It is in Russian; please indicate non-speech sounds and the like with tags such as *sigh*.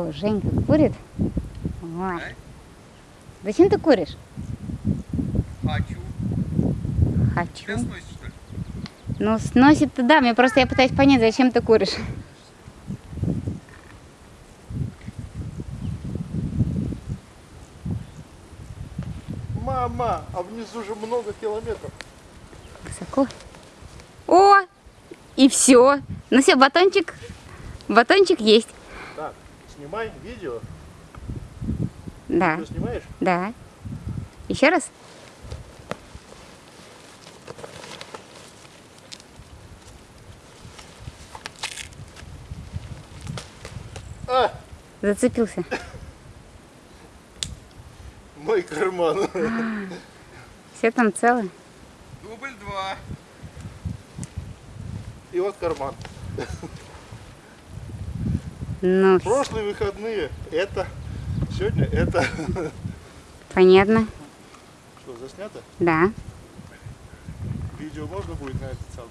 О, Женька курит. Ой. Зачем ты куришь? Хочу. Хочу. Тебя сносит, что ли? Ну, сносит-то да, мне просто я пытаюсь понять, зачем ты куришь. Мама, а внизу же много километров. Высоко. О! И все. Ну все, батончик. Батончик есть. Снимай видео. Да, Ты снимаешь? да. Еще раз? А, Зацепился. *coughs* мой карман. Все там цело. Дубль два. И вот карман. Ну, Прошлые выходные это, сегодня это. *laughs* понятно. Что, заснято? Да. Видео можно будет на этот самый?